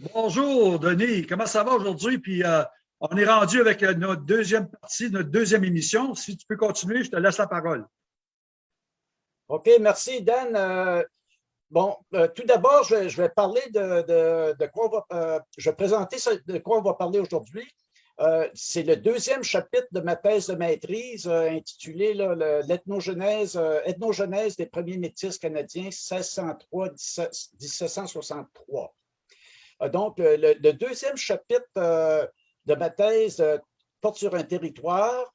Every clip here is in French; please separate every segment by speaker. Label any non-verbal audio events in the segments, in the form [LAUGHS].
Speaker 1: Bonjour, Denis. Comment ça va aujourd'hui? Puis euh, on est rendu avec euh, notre deuxième partie, notre deuxième émission. Si tu peux continuer, je te laisse la parole.
Speaker 2: OK, merci, Dan. Euh, bon, tout d'abord, je, vais parler de, quoi on va, je vais présenter de quoi on va parler aujourd'hui. C'est le deuxième chapitre de ma thèse de maîtrise intitulé L'ethnogenèse ethnogenèse des premiers métis canadiens 1603-1763. Euh, donc, le, deuxième chapitre euh, de ma thèse euh, porte sur un territoire,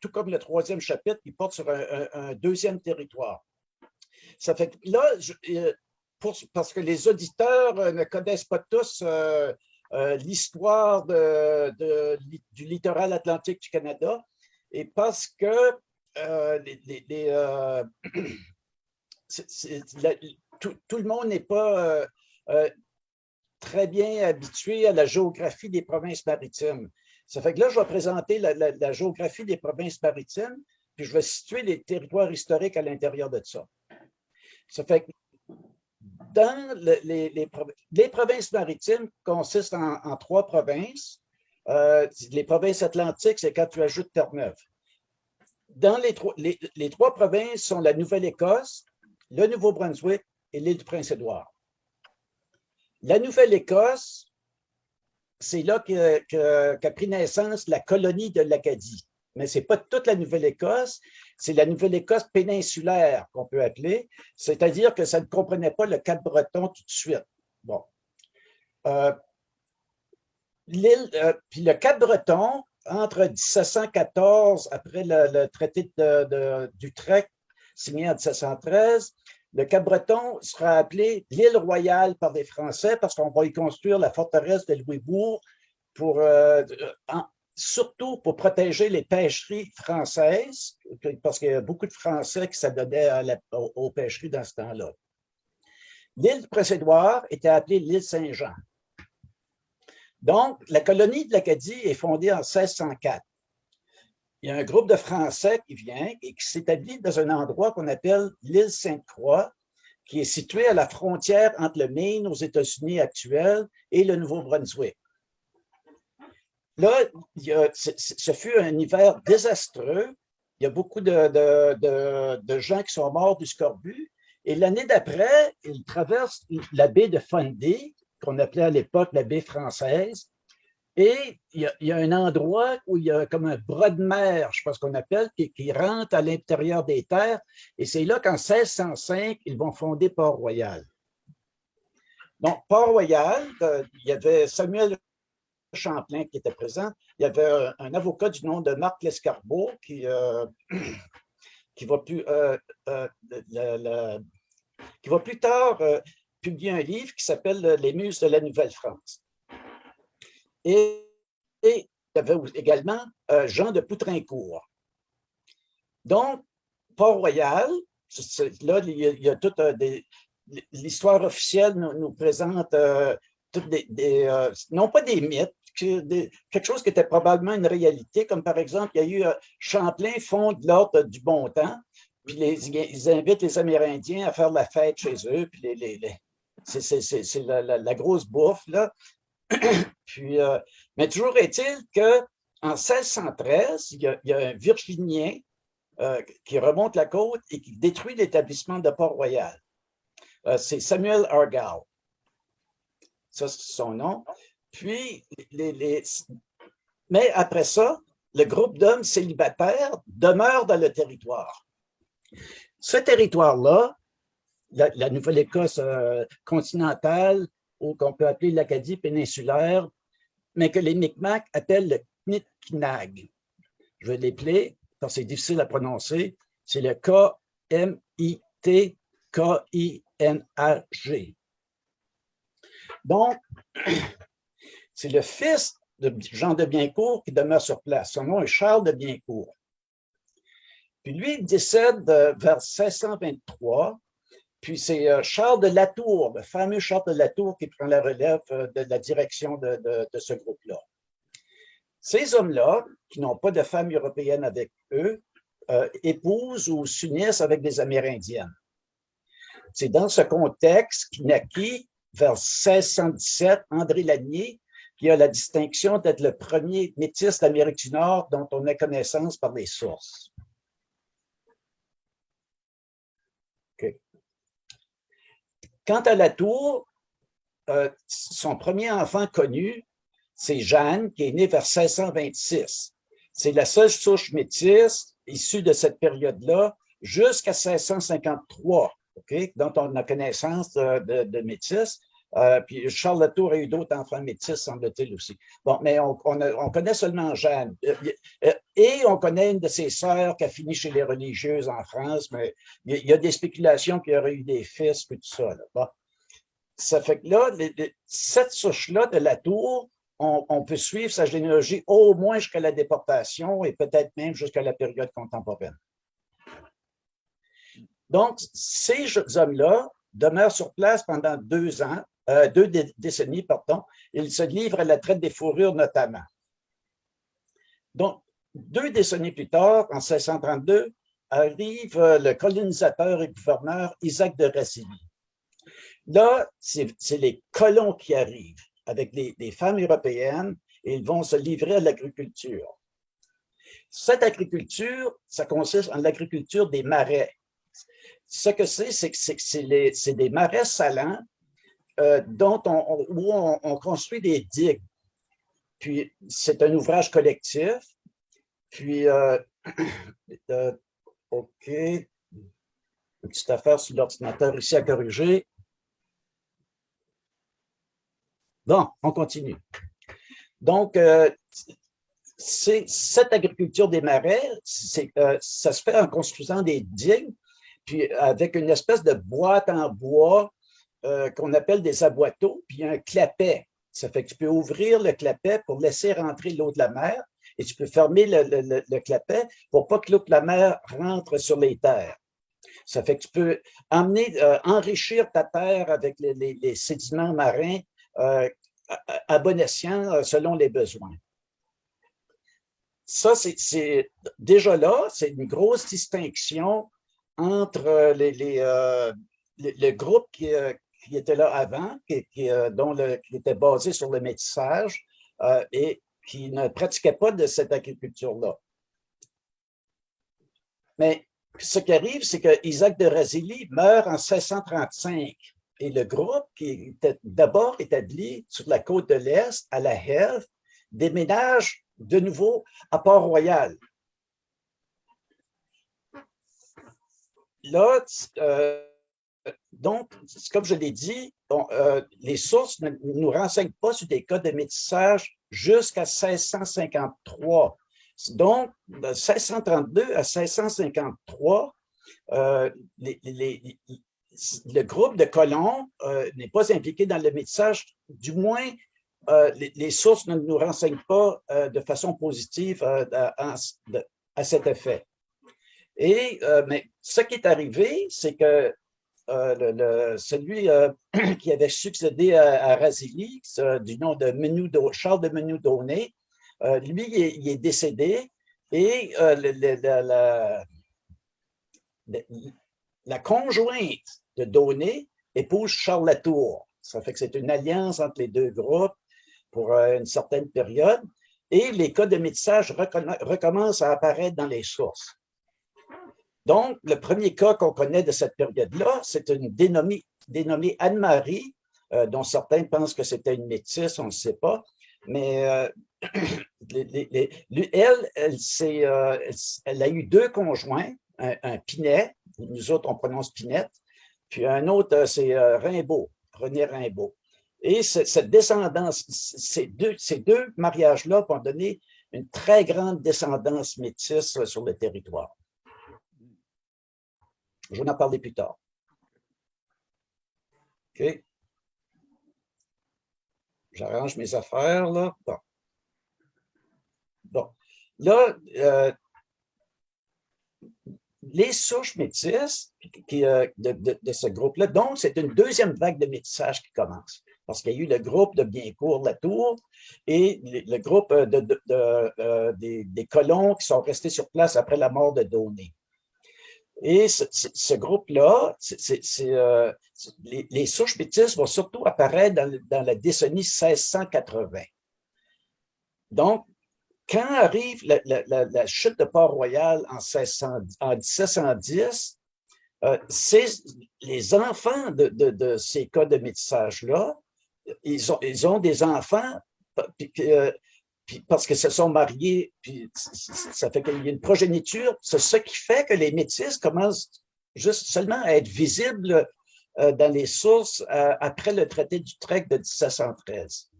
Speaker 2: tout comme le troisième chapitre qui porte sur un, deuxième territoire. Ça fait là, parce que les auditeurs ne connaissent pas tous l'histoire du littoral atlantique du Canada, et parce que tout, le monde n'est pas très bien habitué à la géographie des provinces maritimes. Ça fait que là, je vais présenter la, géographie des provinces maritimes, puis je vais situer les territoires historiques à l'intérieur de ça. Ça fait que dans les, les, provinces maritimes consistent en, trois provinces. Euh, les provinces atlantiques, c'est quand tu ajoutes Terre-Neuve. Dans les, trois provinces sont la Nouvelle-Écosse, le Nouveau-Brunswick et l'île du Prince-Édouard. La Nouvelle-Écosse, c'est là qu'a pris naissance la colonie de l'Acadie. Mais ce n'est pas toute la Nouvelle-Écosse, c'est la Nouvelle-Écosse péninsulaire qu'on peut appeler, c'est-à-dire que ça ne comprenait pas le Cap-Breton tout de suite. Bon. Euh, euh, puis le Cap-Breton, entre 1714, après le, traité d'Utrecht, signé en 1713, le Cap-Breton sera appelé l'île royale par les Français parce qu'on va y construire la forteresse de Louisbourg euh, surtout pour protéger les pêcheries françaises, parce qu'il y a beaucoup de Français qui s'adonnaient aux, pêcheries dans ce temps-là. L'île Prince-Édouard était appelée l'île Saint-Jean. Donc, la colonie de l'Acadie est fondée en 1604 il y a un groupe de Français qui vient et qui s'établit dans un endroit qu'on appelle l'île Sainte-Croix, qui est situé à la frontière entre le Maine aux États-Unis actuels et le Nouveau-Brunswick. Là, ce fut un hiver désastreux. Il y a beaucoup de, gens qui sont morts du scorbut. Et l'année d'après, ils traversent la baie de Fundy, qu'on appelait à l'époque la baie française, et il y, a, un endroit où il y a comme un bras de mer, je pense qu'on appelle, qui, rentre à l'intérieur des terres. Et c'est là qu'en 1605, ils vont fonder Port-Royal. Donc, Port-Royal, euh, il y avait Samuel Champlain qui était présent. Il y avait un, avocat du nom de Marc Lescarbot qui, euh, [CLEARS THROAT] qui, va, plus, euh, qui va plus tard publier un livre qui s'appelle « Les Muses de la Nouvelle-France ». Et, il y avait également euh, Jean de Poutrincourt. Donc, Port-Royal, là, il y a, toute euh, l'histoire officielle nous, présente euh, non pas des mythes, quelque chose qui était probablement une réalité, comme par exemple, il y a eu Champlain fonde l'ordre du bon temps, puis les, ils invitent les Amérindiens à faire la fête chez eux, puis c'est la, la, grosse bouffe, là. [COUGHS] Puis, euh, mais toujours est-il qu'en 1613, il y, a, un Virginien euh, qui remonte la côte et qui détruit l'établissement de Port-Royal. Euh, c'est Samuel Argall. Ça, c'est son nom. Puis, mais après ça, le groupe d'hommes célibataires demeure dans le territoire. Ce territoire-là, la Nouvelle-Écosse continentale, qu'on peut appeler l'Acadie péninsulaire, mais que les Micmacs appellent le Knitkinag. Je vais l'épeler, parce que c'est difficile à prononcer. C'est le K-M-I-T-K-I-N-A-G. Donc, [CLEARS THROAT] c'est le fils de Jean de Biencourt qui demeure sur place. Son nom est Charles de Biencourt. Puis lui, il décède euh, vers 1623 puis c'est euh, Charles de Latour, le fameux Charles de Latour qui prend la relève euh, de la direction de, ce groupe-là. Ces hommes-là, qui n'ont pas de femmes européennes avec eux, euh, épousent ou s'unissent avec des Amérindiennes. C'est dans ce contexte naquit vers 1617, André Lanier, qui a la distinction d'être le premier métis d'Amérique du Nord dont on a connaissance par les sources. Quant à la tour, euh, son premier enfant connu, c'est Jeanne, qui est née vers 1626. C'est la seule souche métisse issue de cette période-là jusqu'à 1653, dont on a connaissance de, de, métis. Euh, puis Charles Latour a eu d'autres enfants métis, semble-t-il aussi. Bon, mais on, connaît seulement Jeanne. Euh, et on connaît une de ses sœurs qui a fini chez les religieuses en France, mais il y, a des spéculations qu'il y aurait eu des fils, et tout ça. Bon. Ça fait que là, cette souche-là de la tour, on, peut suivre sa généalogie au moins jusqu'à la déportation et peut-être même jusqu'à la période contemporaine. Donc, ces hommes-là demeurent sur place pendant deux ans, euh, deux décennies, pardon. Ils se livrent à la traite des fourrures notamment. Donc, deux décennies plus tard, en 1632, arrive euh, le colonisateur et gouverneur Isaac de Racilly. Là, c'est les colons qui arrivent avec des, femmes européennes et ils vont se livrer à l'agriculture. Cette agriculture, ça consiste en l'agriculture des marais. Ce que c'est, c'est que c'est des marais salants euh, on, où on, construit des digues. Puis, c'est un ouvrage collectif. Puis, euh, [CLEARS THROAT] euh, OK, une petite affaire sur l'ordinateur ici à corriger. Bon, on continue. Donc, cette agriculture des marais, ça se fait en construisant des digues, puis avec une espèce de boîte en bois euh, qu'on appelle des aboiteaux, puis un clapet. Ça fait que tu peux ouvrir le clapet pour laisser rentrer l'eau de la mer et tu peux fermer le, clapet pour pas que l'eau de la mer rentre sur les terres. Ça fait que tu peux emmener, enrichir ta terre avec les sédiments marins euh, à bon escient euh, selon les besoins. Ça, c'est déjà là, c'est une grosse distinction entre euh, les, le groupe qui, qui, était là avant, le, qui était basé sur le métissage et qui ne pratiquait pas de cette agriculture-là. Mais ce qui arrive, c'est que Isaac de Razilly meurt en 1635 et le groupe qui était d'abord établi sur la côte de l'Est, à la Hève, déménage de nouveau à Port-Royal. Là, euh, donc, comme je l'ai dit, euh, les sources ne nous renseignent pas sur des cas de métissage jusqu'à 1653. Donc, de 1632 à 1653, euh, les, le groupe de colons euh, n'est pas impliqué dans le métissage, du moins euh, les, sources ne nous renseignent pas de façon positive à, cet effet. Et mais ce qui est arrivé, c'est que celui [CLEARS THROAT] qui avait succédé à, à Razilly, du nom de Charles de Menoudonné, lui, il est, décédé et la, la conjointe de donner épouse Charles Latour. Ça fait que c'est une alliance entre les deux groupes pour euh, une certaine période. Et les cas de métissage recommencent à apparaître dans les sources. Donc, le premier cas qu'on connaît de cette période-là, c'est une dénommée, Anne-Marie, euh, dont certains pensent que c'était une métisse, on ne sait pas. Mais elle, elle, a eu deux conjoints, un, Pinet, nous autres on prononce Pinette, puis un autre, euh, c'est euh, Rimbaud, René Rimbaud. Et cette descendance, ces deux, ces deux mariages-là vont donner une très grande descendance métisse sur le territoire. Je vais en parler plus tard. OK. J'arrange mes affaires, là. Bon. Bon. Là, les souches métisses qui, euh, de, ce groupe-là, donc c'est une deuxième vague de métissage qui commence. Parce qu'il y a eu le groupe de Biencourt, La Tour, et le, groupe euh, de, euh, des, colons qui sont restés sur place après la mort de Donné. Et ce, groupe-là, euh, les, souches métisses vont surtout apparaître dans, la décennie 1680. Donc, quand arrive la, chute de Port-Royal en, 1710, euh, les enfants de, ces cas de métissage-là, ils ont, ils ont des enfants euh, parce que se sont mariés, puis ça fait qu'il y a une progéniture. C'est ce qui fait que les métis commencent juste seulement à être visibles euh, dans les sources euh, après le traité d'Utrecht de 1713.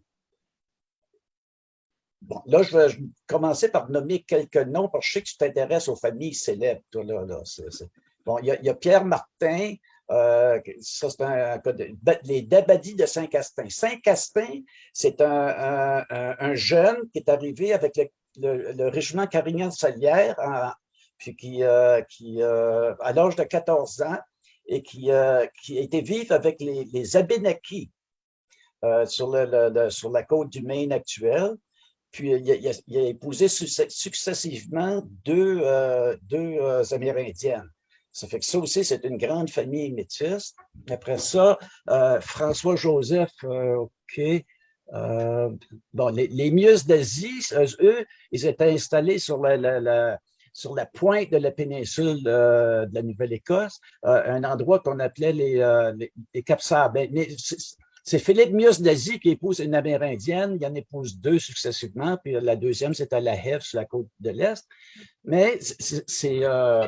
Speaker 2: Bon, là, je vais commencer par nommer quelques noms, parce que je sais que tu t'intéresses aux familles célèbres. Toi, là. Bon, il y, a, Pierre Martin, euh, ça, c'est un, les Dabadis de Saint-Castin. Saint-Castin, c'est un, jeune qui est arrivé avec le, régiment Carignan-Salière, puis qui, euh, qui euh, à l'âge de 14 ans, et qui, qui a été vivre avec les, les Abénakis sur, le, sur la côte du Maine actuelle. Puis il a, épousé successivement deux, deux Amérindiennes. Ça fait que ça aussi, c'est une grande famille métisse. Après ça, euh, François-Joseph, euh, OK. Euh, bon, les, les d'Asie, eux, ils étaient installés sur la, sur la pointe de la péninsule de la Nouvelle-Écosse, un endroit qu'on appelait les, les, les Cap Mais c'est Philippe Mius d'Asie qui épouse une Amérindienne. Il en épouse deux successivement, puis la deuxième, c'est à la Hève, sur la côte de l'Est. Mais c'est euh,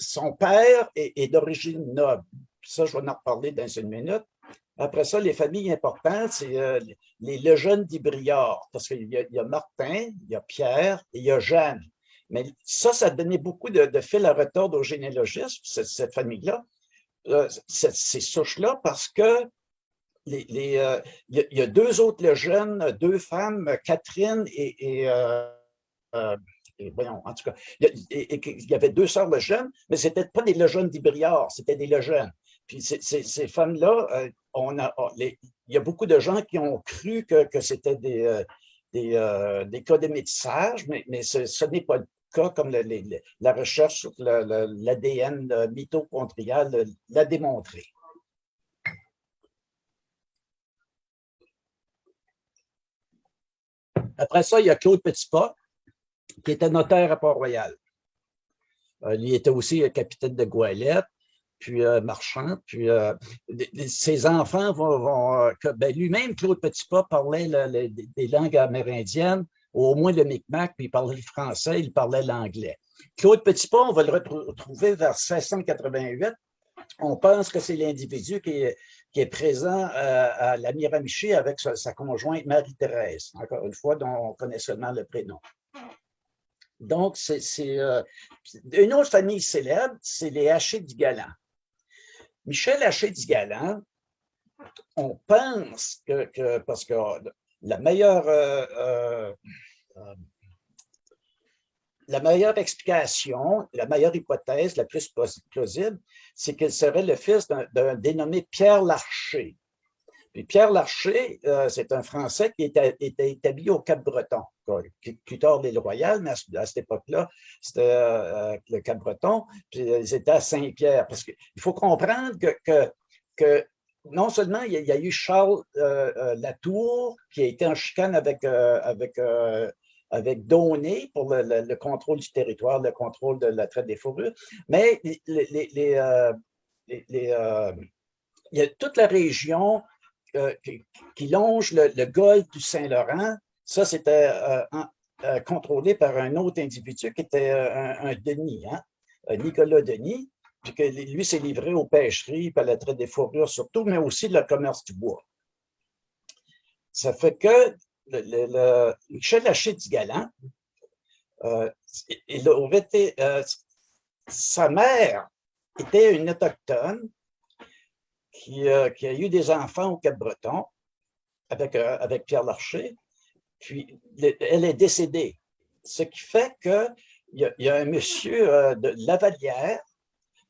Speaker 2: son père est, d'origine noble. Ça, je vais en reparler dans une minute. Après ça, les familles importantes, c'est euh, les Lejeune d'Ibriard, parce qu'il y, a Martin, il y a Pierre et il y a Jeanne. Mais ça, ça donnait beaucoup de, fil à retordre aux généalogistes, cette, famille-là, euh, ces souches-là, parce que euh, il y, a deux autres jeunes, deux femmes, Catherine et, euh, euh, voyons, en tout cas, il y, avait deux sœurs jeunes, mais ce n'étaient pas des Lejeunes d'Ibriard, c'était des jeunes. Puis ces, femmes-là, on a, oh, il y a beaucoup de gens qui ont cru que, c'était des, des, cas de métissage, mais ce, n'est pas le cas, comme la recherche sur l'ADN mitochondrial l'a démontré. Après ça, il y a Claude Petitpas, qui était notaire à Port-Royal. Euh, il était aussi capitaine de Goélette, puis euh, marchand, puis euh, ses enfants vont... ben, Lui-même, Claude Petitpas, parlait des langues amérindiennes, au moins le Micmac, puis il parlait le français, il parlait l'anglais. Claude Petitpas, on va le retrouver vers 1688. On pense que c'est l'individu qui est, qui est présent euh, à la Miramichi avec sa, conjointe Marie-Thérèse, encore une fois, dont on connaît seulement le prénom. Donc, c'est euh, une autre famille célèbre, c'est les Haché du Galant. Michel Haché du Galant, on pense que, parce que la meilleure euh, la meilleure explication, la meilleure hypothèse, la plus plausible, c'est qu'il serait le fils d'un dénommé Pierre Larcher. Puis Pierre Larcher, euh, c'est un Français qui était, établi au Cap-Breton, plus tard l'île Royale, mais à, cette époque-là, c'était euh, euh, le Cap-Breton, puis ils étaient à Saint-Pierre. Parce qu'il faut comprendre que, non seulement il y, a, eu Charles Latour, qui a été en chicane avec avec donné pour le, contrôle du territoire, le contrôle de la traite des fourrures, mais euh, euh, il y a toute la région euh, qui, longe le, golfe du Saint-Laurent. Ça, c'était contrôlé par un autre individu qui était un, Denis, hein, Nicolas Denis, puis que lui s'est livré aux pêcheries, à la traite des fourrures surtout, mais aussi le commerce du bois. Ça fait que le, le, Michel du Galant, euh, il aurait été, euh, sa mère était une autochtone qui, euh, qui, a eu des enfants au Cap-Breton avec, avec Pierre Larcher, puis elle est décédée. Ce qui fait qu'il y, a un monsieur de Lavalière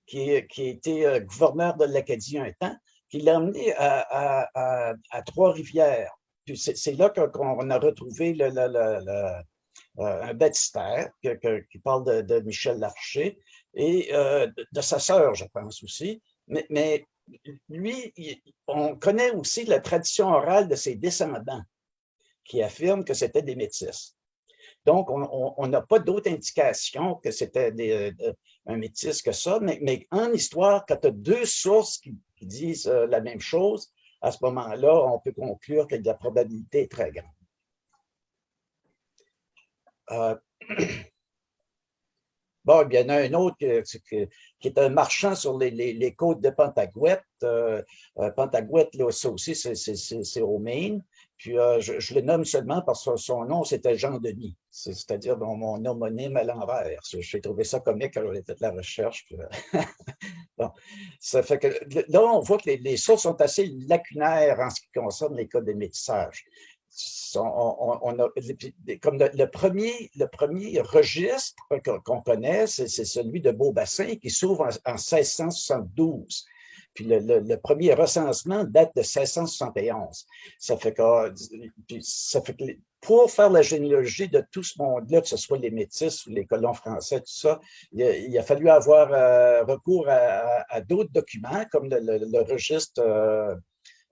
Speaker 2: qui, qui gouverneur de l'Acadie un temps, qui l'a emmené à Trois-Rivières c'est là qu'on a retrouvé un baptistère qui parle de, Michel Larcher et de, sa sœur, je pense aussi. Mais, lui, on connaît aussi la tradition orale de ses descendants qui affirment que c'était des métis. Donc, on n'a pas d'autre indication que c'était euh, un métis que ça, mais, en histoire, quand tu as deux sources qui, disent euh, la même chose, à ce moment-là, on peut conclure que la probabilité est très grande. Euh, [CLEARS THROAT] Bon, il y en a un autre qui, est un marchand sur les, côtes de Pentagouette. Euh, euh Pentagouette, là, ça aussi, c'est au Maine. Puis euh, je, le nomme seulement parce que son nom, c'était Jean-Denis, c'est-à-dire mon homonyme à l'envers. J'ai trouvé ça comique quand j'ai fait la recherche. Euh, [LAUGHS] bon, ça fait que là, on voit que les, les, sources sont assez lacunaires en ce qui concerne les cas de métissage on, a, comme le, premier, le premier registre qu'on connaît, c'est celui de Beaubassin qui s'ouvre en, 1672. Puis le, premier recensement date de 1671. Ça fait que, ça fait pour faire la généalogie de tout ce monde-là, que ce soit les Métis ou les colons français, tout ça, il, a, fallu avoir euh, recours à, d'autres documents, comme le, registre euh,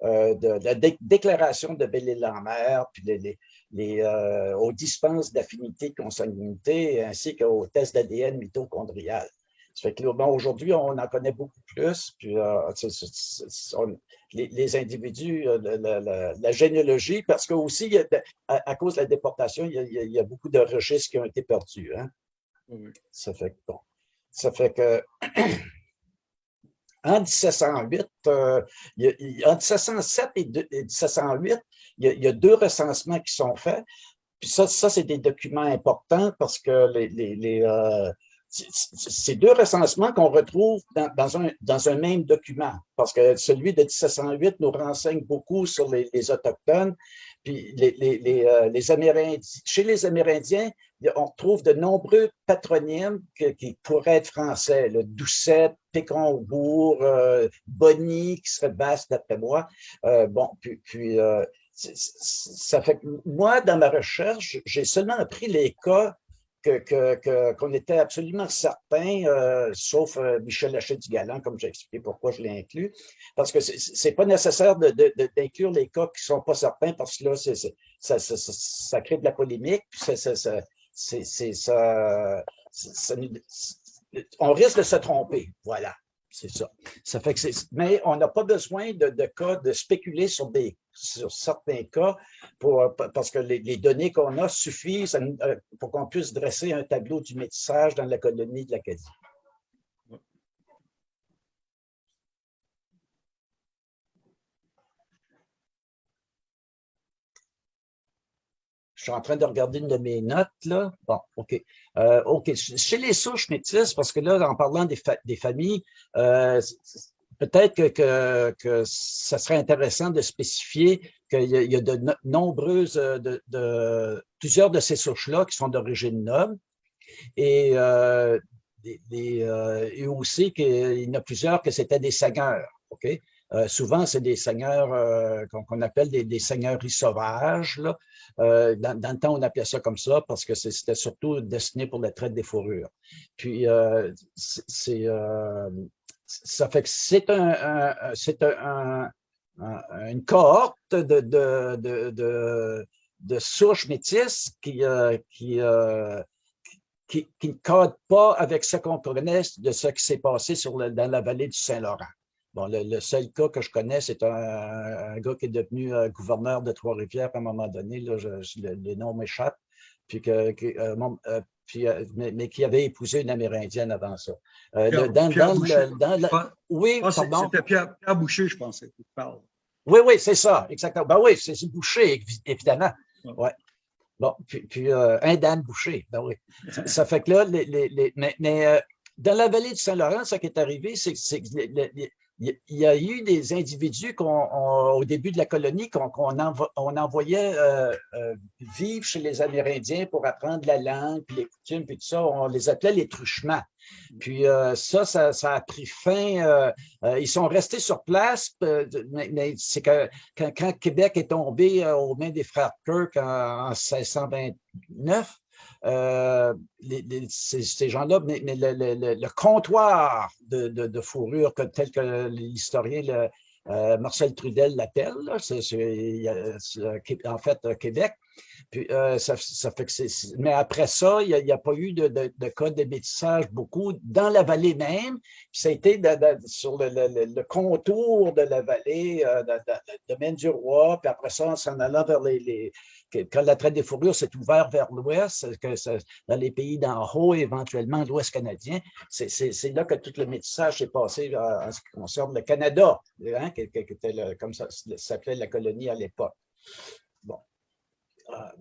Speaker 2: euh, de, la déclaration de Belle-Île-en-Mer, puis les, euh, aux dispenses d'affinité consanguinité, ainsi qu'aux tests d'ADN mitochondrial. Ça fait que aujourd'hui, on en connaît beaucoup plus, puis euh, les, individus, la, généalogie, parce que aussi, à, cause de la déportation, il y, a, beaucoup de registres qui ont été perdus. Hein. Ça fait que, bon, ça fait que [CLEARS THROAT] en 1708, euh, en 1707 et, 1708, il y, a, deux recensements qui sont faits. Puis ça, ça c'est des documents importants parce que les, les, euh, ces deux recensements qu'on retrouve dans, un, dans un même document, parce que celui de 1708 nous renseigne beaucoup sur les, Autochtones, puis les, les, euh, les, Amérindiens. Chez les Amérindiens, on trouve de nombreux patronymes qui pourraient être français, le Doucet, Péconbourg, euh, Bonny, qui serait basse d'après moi. Euh, bon, puis, puis ça fait que moi, dans ma recherche, j'ai seulement appris les cas qu'on était absolument certain, euh, sauf euh, Michel Hachet du Galant, comme j'ai expliqué pourquoi je l'ai inclus, parce que c'est pas nécessaire d'inclure les cas qui sont pas certains, parce que là, ça, crée de la polémique, puis on risque de se tromper, voilà. C'est ça. Ça fait que mais on n'a pas besoin de, cas, de spéculer sur, des, sur certains cas pour, parce que les, données qu'on a suffisent euh, pour qu'on puisse dresser un tableau du métissage dans la colonie de l'Acadie. Je suis en train de regarder une de mes notes, là. Bon, OK. Euh, OK. Chez les souches métisses, parce que là, en parlant des, familles, euh, peut-être que, que, ça serait intéressant de spécifier qu'il y, a de nombreuses, euh, de, plusieurs de ces souches-là qui sont d'origine noble. Et, euh, et aussi qu'il y en a plusieurs que c'était des seigneurs. OK? Euh, souvent, c'est des seigneurs euh, qu'on appelle des, des, seigneuries sauvages. Là. Euh, dans, le temps, on appelait ça comme ça parce que c'était surtout destiné pour la traite des fourrures. Puis, c'est ça fait que c'est un, c'est un, une cohorte de, de, de, de, souches métisses qui, qui, qui, qui, ne code pas avec ce qu'on connaît de ce qui s'est passé dans la vallée du Saint-Laurent. Bon, le, seul cas que je connais, c'est un, gars qui est devenu euh, gouverneur de Trois-Rivières à un moment donné, là, je, m'échappe, puis, que, euh, euh, puis mais, qui avait épousé une Amérindienne avant ça.
Speaker 1: Pierre, dans, dans, oui, C'était Pierre, Boucher, je pensais, tu parles.
Speaker 2: Oui, oui, c'est ça, exactement. Ben oui, c'est Boucher, évidemment. Ouais. Bon, puis, un Dan Boucher, ben oui. Ça, fait que là, les, les, mais, mais dans la vallée du Saint-Laurent, ce qui est arrivé, c'est que il y a eu des individus au début de la colonie qu'on on envoyait euh, euh, vivre chez les Amérindiens pour apprendre la langue, puis les coutumes, puis tout ça. On les appelait les truchements. Puis euh, ça, ça, a pris fin. ils sont restés sur place, mais, c'est que quand, Québec est tombé aux mains des frères Kirk en, 1629, euh, ces, gens-là, mais, le, comptoir de, fourrure, tel que l'historien euh, Marcel Trudel l'appelle, c'est en fait Québec, euh, ça, fait que mais après ça, il n'y a, pas eu de, de, cas de métissage beaucoup dans la vallée même. ça a été sur le, contour de la vallée, euh, de, domaine du roi. Puis après ça, en s'en allant vers les, Quand la traite des fourrures s'est ouverte vers l'ouest, dans les pays d'en haut, éventuellement l'ouest canadien, c'est là que tout le métissage s'est passé euh, en ce qui concerne le Canada, hein, comme ça s'appelait la colonie à l'époque. Bon. Ah,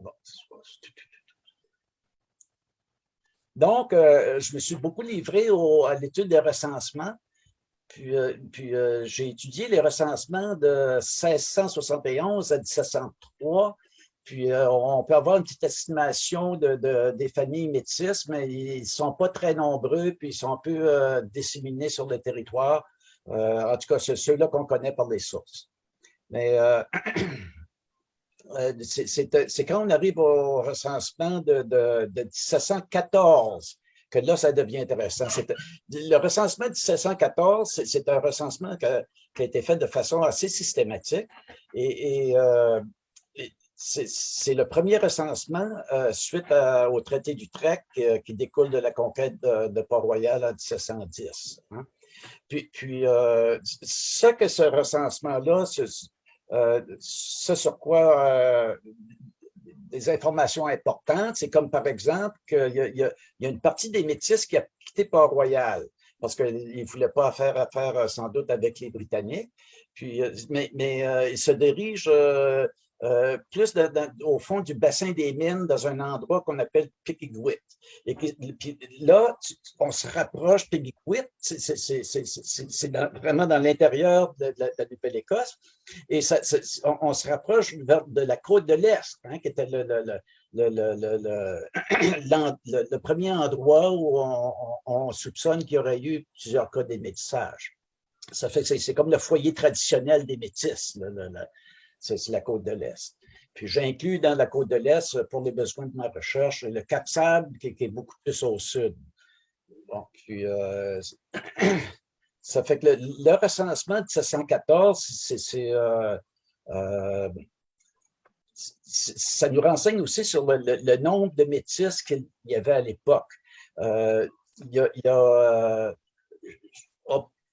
Speaker 2: Donc, euh, je me suis beaucoup livré à l'étude des recensements. Puis, puis euh, j'ai étudié les recensements de 1671 à 1703. Puis on peut avoir une petite estimation de, des familles métisses, mais ils ne sont pas très nombreux, puis ils sont un peu disséminés sur le territoire. en tout cas, c'est ceux-là qu'on connaît par les sources. Mais Euh, [CLEARS THROAT] c'est quand on arrive au recensement de, 1714 que là, ça devient intéressant. Le recensement de 1714, c'est un recensement qui a, été fait de façon assez systématique et, euh, c'est le premier recensement euh, suite au traité d'Utrecht qui découle de la conquête de, Port-Royal en 1710. Hein. Puis, puis ce que ce recensement-là, euh, ce sur quoi euh, des informations importantes, c'est comme par exemple qu'il y, a une partie des Métis qui a quitté Port-Royal parce qu'ils ne voulaient pas faire affaire euh, sans doute avec les Britanniques. Puis, mais ils se dirigent euh, plus au fond du bassin des mines, dans un endroit qu'on appelle Pigigwit. Et puis là, on se rapproche, Pigigwit, c'est vraiment dans l'intérieur de, la Nouvelle-Écosse, et on, se rapproche de la côte de l'Est, hein, qui était le, le, [CLEARS THROAT] premier endroit où on, soupçonne qu'il y aurait eu plusieurs cas d'émétissage. Ça fait que c'est comme le foyer traditionnel des métis, c'est la côte de l'Est. Puis j'inclus dans la côte de l'Est, pour les besoins de ma recherche, le Cap Sable, qui, est beaucoup plus au sud. Puis euh, [CLEARS THROAT] ça fait que le, recensement de 1714, euh, euh, ça nous renseigne aussi sur le, nombre de métis qu'il y avait à l'époque.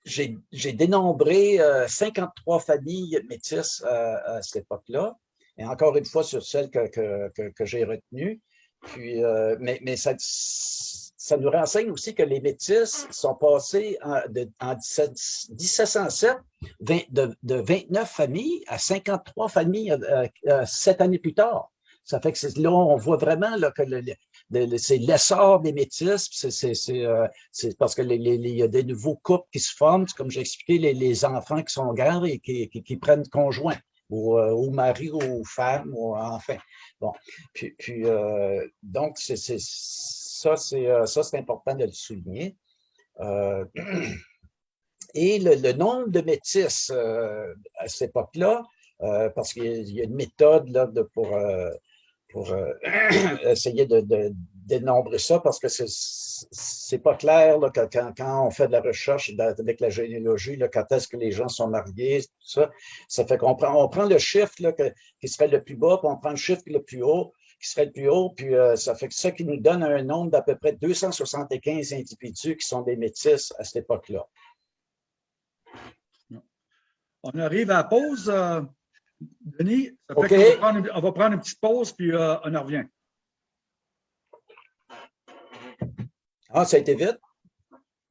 Speaker 2: J'ai dénombré 53 euh, familles métisses euh, à, cette époque-là, et encore une fois sur celles que, que, j'ai retenues. Puis, euh, mais, mais ça, ça, nous renseigne aussi que les métis sont passés en, en 1707 de, de, 29 familles à 53 familles sept années plus tard. Ça fait que là, on voit vraiment là, que c'est l'essor des métis, euh, c'est parce qu'il y a des nouveaux couples qui se forment, comme j'ai expliqué, les, enfants qui sont grands et qui, prennent conjoint, ou, euh, mari, ou femme, ou enfin. Bon, puis, euh, donc, ça, c'est important de le souligner. et le, nombre de métis à cette époque-là, parce qu'il y, a une méthode là, pour pour euh, [CLEARS THROAT] essayer de, dénombrer ça parce que c'est pas clair quand, on fait de la recherche avec la généalogie, là, quand est-ce que les gens sont mariés, tout ça. Ça fait qu'on prend, on prend le chiffre qui serait le plus bas, puis on prend le chiffre le plus haut, qui serait le plus haut, puis euh, ça fait que ça qui nous donne un nombre d'à peu près 275 individus qui sont des métis à cette époque-là.
Speaker 1: On arrive à la pause. Denis, ça fait on, va prendre une petite pause, puis euh, on en revient.
Speaker 2: Ah, ça a été vite.